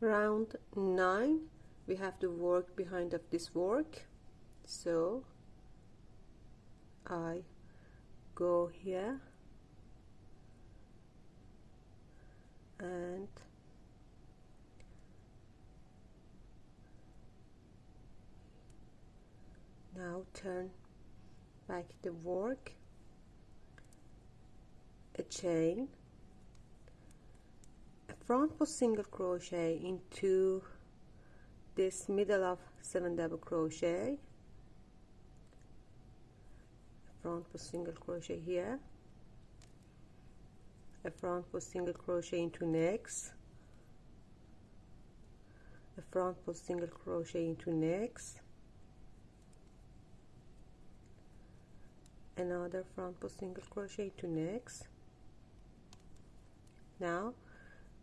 round 9 we have the work behind of this work. So I go here. And now turn back the work. A chain front post single crochet into this middle of seven double crochet. Front post single crochet here. A front post single crochet into next. A front post single crochet into next. Another front post single crochet to next. Now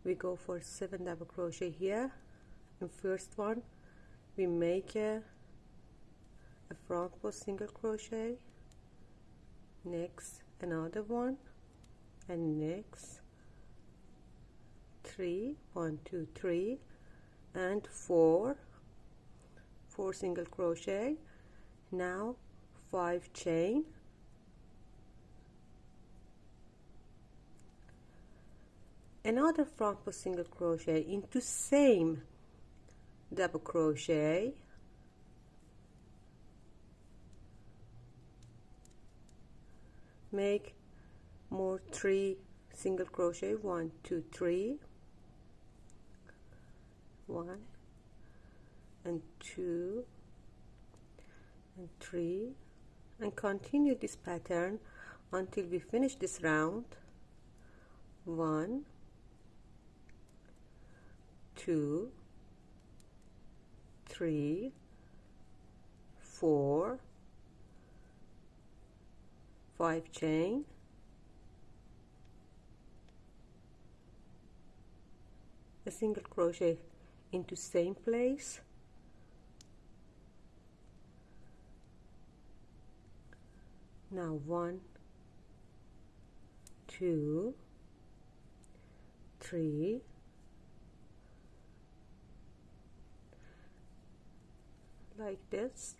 we go for seven double crochet here. In first one we make a, a front post single crochet. Next another one. And next three. One two three. And four. Four single crochet. Now five chain another front post single crochet into same double crochet. Make more three single crochet. One two three. One and two and three. And continue this pattern until we finish this round. One two three four five chain. A single crochet into same place. Now one two three like this.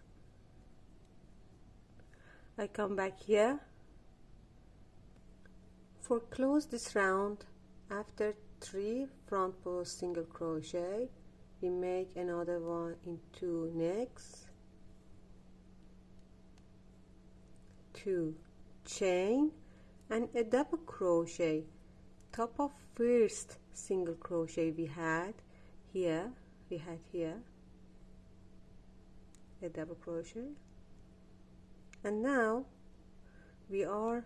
I come back here. For close this round after three front post single crochet we make another one into next two chain and a double crochet. Top of first single crochet we had here we had here a double crochet and now we are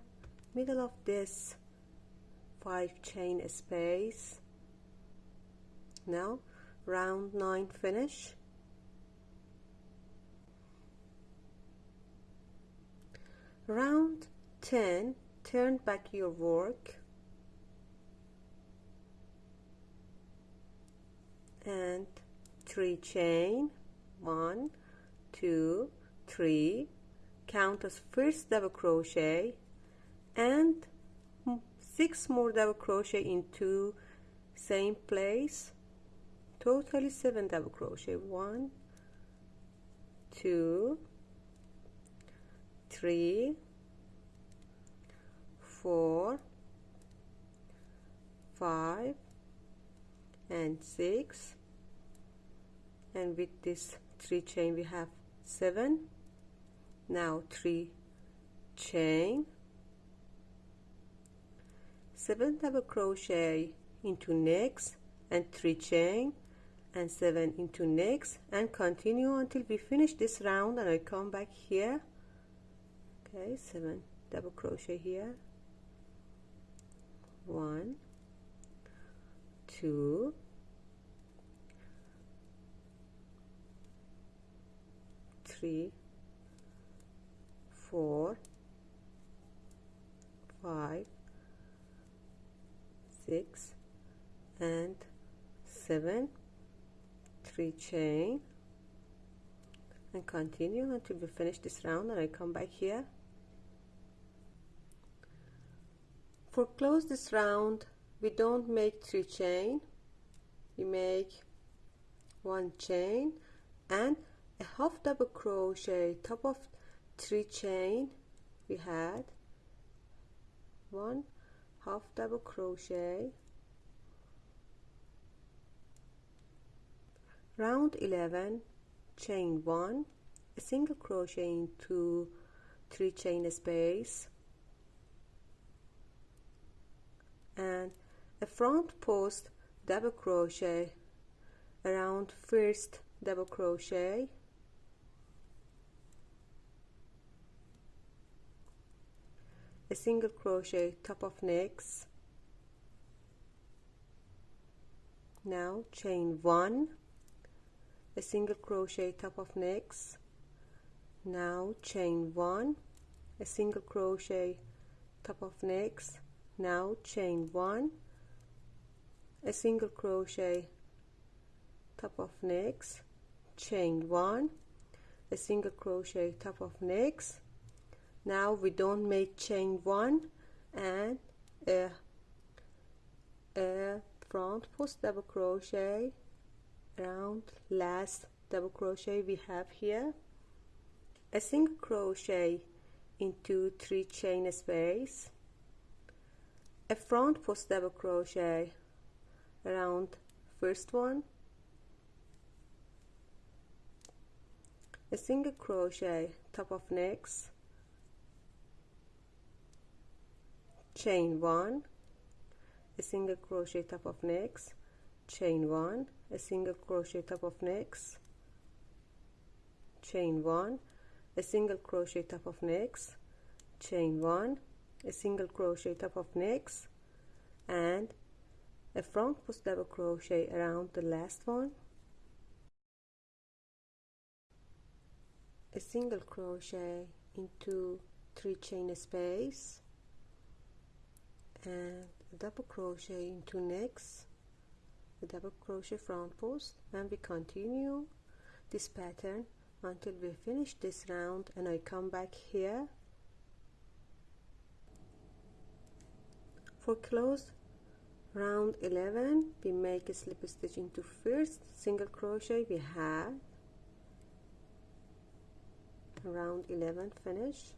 middle of this five chain space. Now round 9 finish. Round 10 turn back your work. And 3 chain 1 2 3 count as first double crochet and six more double crochet into same place. Totally seven double crochet. One two three four five and six. And with this three chain we have seven. Now three. Chain. Seven double crochet into next and three chain and seven into next and continue until we finish this round and I come back here. Okay seven double crochet here. One two three four five six and seven. Three chain. And continue until we finish this round and I come back here. For close this round we don't make three chain. We make one chain and a half double crochet top of three chain we had. One half double crochet. Round 11 chain 1 a single crochet into 3 chain space. And a front post double crochet. Around first double crochet a single crochet top of next. Now chain one. A single crochet top of next. Now chain one. A single crochet top of next. Now chain one. A single crochet top of next. Chain one. A single crochet top of next now we don't make chain one and a, a front post double crochet round last double crochet we have here. A single crochet into three chain space. A front post double crochet around first one. A single crochet top of next chain one a single crochet top of next chain one a single crochet top of next chain one a single crochet top of next chain one a single crochet top of next and a front post double crochet around the last one. A single crochet into three chain space and double crochet into next double crochet front post and we continue this pattern until we finish this round and I come back here. For close round 11 we make a slip stitch into first single crochet we have. Round 11 finish